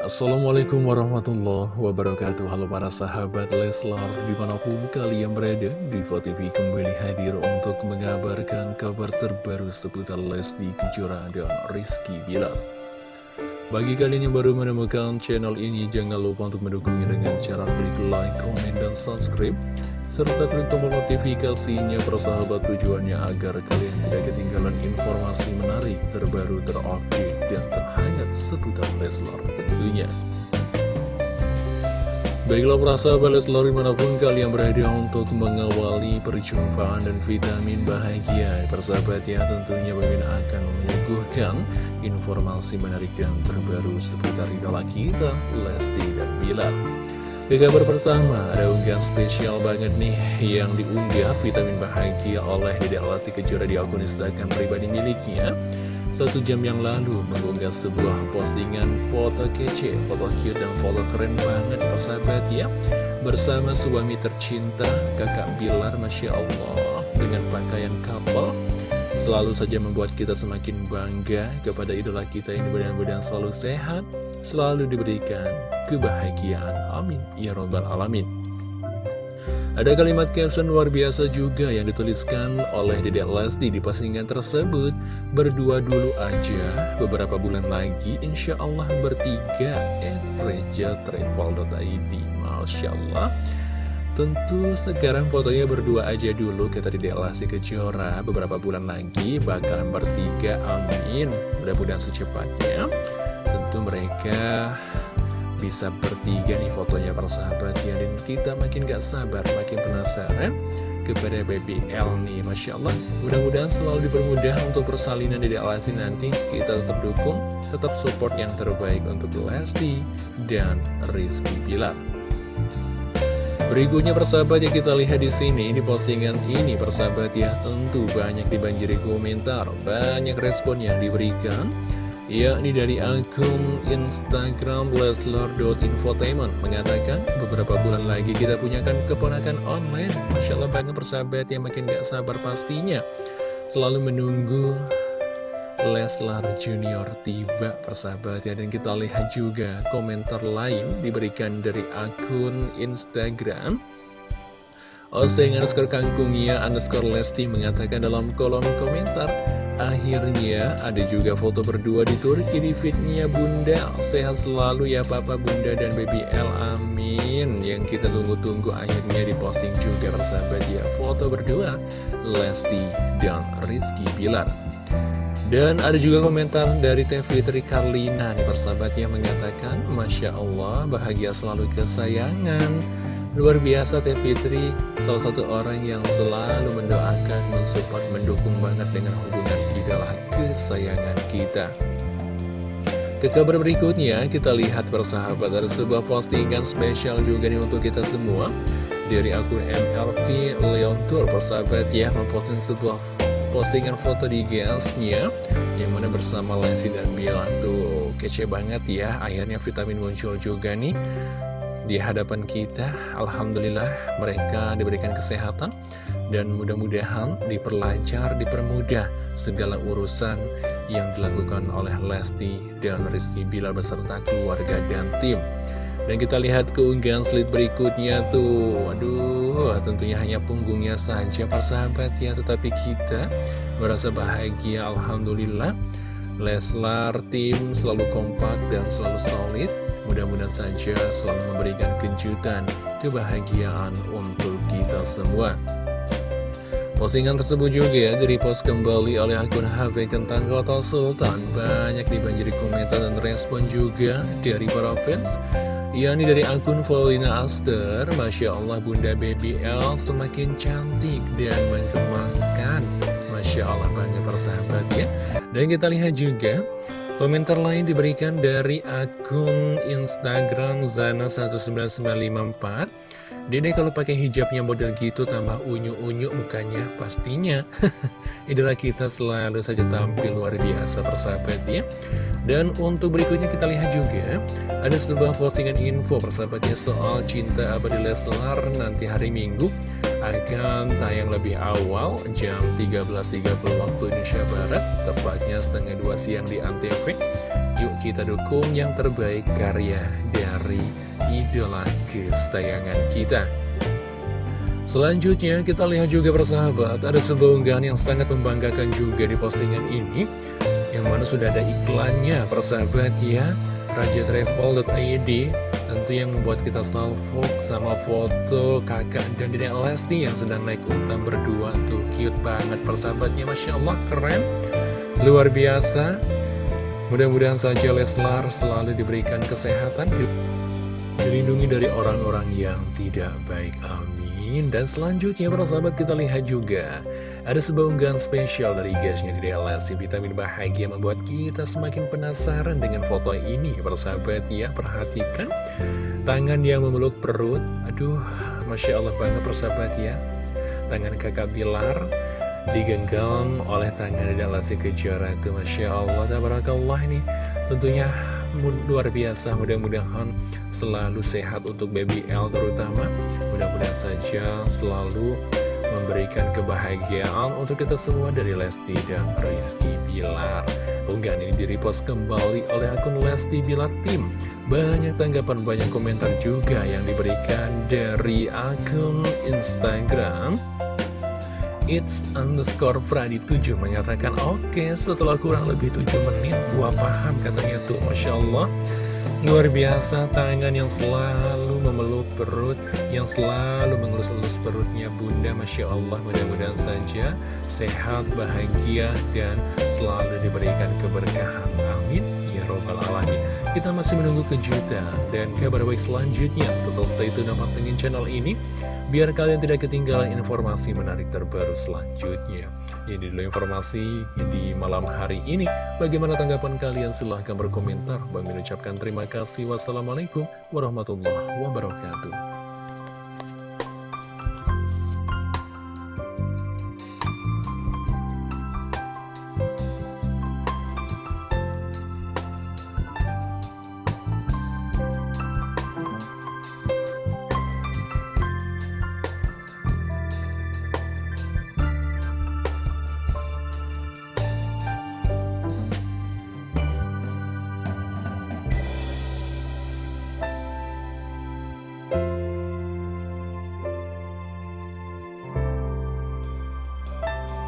Assalamualaikum warahmatullahi wabarakatuh. Halo para sahabat Leslar Di mana pun kalian berada Diva TV kembali hadir untuk mengabarkan kabar terbaru seputar Lesti Kejora dan Rizky Bilar. Bagi kalian yang baru menemukan channel ini Jangan lupa untuk mendukungnya dengan cara klik like, komen, dan subscribe serta klik tombol notifikasinya persahabat tujuannya agar kalian tidak ketinggalan informasi menarik, terbaru, terupdate, dan terhangat seputar Leslar tentunya. Baiklah persahabat Leslar di mana pun kalian berada untuk mengawali perjumpaan dan vitamin bahagia Persahabat ya tentunya Bagaimana akan menyuguhkan informasi menarik dan terbaru seputar idola kita Lesti dan Bilal ke kabar pertama, ada unggahan spesial banget nih yang diunggah vitamin bahagia oleh Dede Alati Kejora di akun Instagram pribadi miliknya. Satu jam yang lalu mengunggah sebuah postingan foto kece, foto cute dan foto keren banget persahabat ya. Bersama suami tercinta, kakak Bilar Masya Allah, dengan pakaian couple selalu saja membuat kita semakin bangga kepada idola kita ini mudah-mudahan selalu sehat, selalu diberikan kebahagiaan. Amin. Ya Robbal Alamin. Ada kalimat caption luar biasa juga yang dituliskan oleh Dedek Lesti di postingan tersebut. Berdua dulu aja, beberapa bulan lagi insya Allah bertiga. Eh, Reja Travel.id. Masya Allah. Tentu sekarang fotonya berdua aja dulu kita di Lesti Kejora Beberapa bulan lagi bakalan bertiga amin Mudah-mudahan secepatnya Tentu mereka bisa bertiga nih fotonya persahabat ya Dan kita makin gak sabar makin penasaran kepada baby L nih. Masya Allah mudah-mudahan selalu dipermudah untuk persalinan di Lesti nanti. Kita tetap dukung, tetap support yang terbaik untuk Lesti dan Rizky Bilar. Berikutnya persahabat yang kita lihat di sini, ini postingan ini persahabat ya, tentu banyak dibanjiri komentar, banyak respon yang diberikan, yakni dari akun Instagram leslar.infotainment mengatakan beberapa bulan lagi kita punyakan keponakan online, Masya Allah banget persahabat yang makin gak sabar pastinya, selalu menunggu Leslar Junior tiba persahabat ya. Dan kita lihat juga komentar lain diberikan dari akun Instagram. Oseng underscore kangkungnya underscore Lesti mengatakan dalam kolom komentar Akhirnya ada juga foto berdua di Turki di fitnya Bunda. Sehat selalu ya Papa Bunda dan Baby L Amin. Yang kita tunggu-tunggu akhirnya diposting juga persahabat ya. Foto berdua Lesti dan Rizky Bilar. Dan ada juga komentar dari Teh Fitri Karlina nih persahabat yang mengatakan Masya Allah bahagia selalu kesayangan Luar biasa Teh Fitri. Salah satu orang yang selalu mendoakan, mensupport, mendukung banget dengan hubungan idola kesayangan kita. Ke kabar berikutnya, kita lihat persahabat ada sebuah postingan spesial juga nih untuk kita semua. Dari akun MLT Leon Tour persahabat ya, memposting sebuah postingan foto di GS-nya yang mana bersama Lesti dan Bilar tuh kece banget ya akhirnya vitamin muncul juga nih di hadapan kita Alhamdulillah mereka diberikan kesehatan dan mudah-mudahan diperlancar, dipermudah segala urusan yang dilakukan oleh Lesti dan Rizky Bilar beserta keluarga dan tim. Dan kita lihat keunggahan slide berikutnya tuh. Waduh, tentunya hanya punggungnya saja persahabat ya Tetapi kita merasa bahagia Alhamdulillah. Leslar tim selalu kompak dan selalu solid Mudah-mudahan saja selalu memberikan kejutan Kebahagiaan untuk kita semua. Postingan tersebut juga ya direpost kembali oleh akun HP Kentang Kota Sultan. Banyak dibanjiri komentar dan respon juga dari para fans yakni dari akun Paulina Aster. Masya Allah Bunda Baby L semakin cantik dan menggemaskan Masya Allah banget persahabat ya. Dan kita lihat juga Komentar lain diberikan dari akun Instagram Zana19954 Dede kalau pakai hijabnya model gitu tambah unyu-unyu mukanya pastinya. Idola kita selalu saja tampil luar biasa persahabat ya. Dan untuk berikutnya kita lihat juga Ada sebuah postingan info persahabatnya soal cinta abadi Leslar nanti hari Minggu akan tayang lebih awal jam 13.30 waktu Indonesia Barat Tepatnya setengah dua siang di Antv Yuk kita dukung yang terbaik karya dari idola kesayangan kita. Selanjutnya kita lihat juga persahabat Ada sebuah unggahan yang sangat membanggakan juga di postingan ini Yang mana sudah ada iklannya persahabat ya. Rajatravel.id Tentu yang membuat kita salvo sama foto kakak dan dedek Lesti yang sedang naik utang berdua. Tuh cute banget persahabatnya. Masya Allah keren. Luar biasa. Mudah-mudahan saja Leslar selalu diberikan kesehatan Dilindungi dari orang-orang yang tidak baik Amin. Dan selanjutnya para sahabat kita lihat juga Ada sebuah unggahan spesial dari guysnya di Lesti Vitamin bahagia membuat kita semakin penasaran dengan foto ini. Para sahabat ya perhatikan Tangan yang memeluk perut. Aduh Masya Allah banget persahabat ya. Tangan kakak Bilar digenggam oleh tangan dan Lesti Kejora itu Masya Allah Tabarakallah ini tentunya luar biasa. Mudah-mudahan selalu sehat untuk baby L terutama. Mudah-mudahan saja selalu memberikan kebahagiaan untuk kita semua dari Lesti dan Rizky Bilar. Unggahan ini direpost kembali oleh akun Lesti Bilar Tim banyak tanggapan, banyak komentar juga yang diberikan dari akun Instagram It's underscore Pradi 7 menyatakan Oke okay, setelah kurang lebih 7 menit Gua paham katanya tuh. Masya Allah. Luar biasa tangan yang selalu memeluk perut Yang selalu mengelus-elus perutnya Bunda. Masya Allah mudah-mudahan saja Sehat, bahagia Dan selalu diberikan keberkahan. Amin Robbal Alamin Kita masih menunggu kejutan Dan kabar baik selanjutnya Total stay tune dengan channel ini biar kalian tidak ketinggalan informasi menarik terbaru selanjutnya. Ini dulu informasi di malam hari ini. Bagaimana tanggapan kalian? Silahkan berkomentar. Bang mengucapkan terima kasih. Wassalamualaikum warahmatullahi wabarakatuh.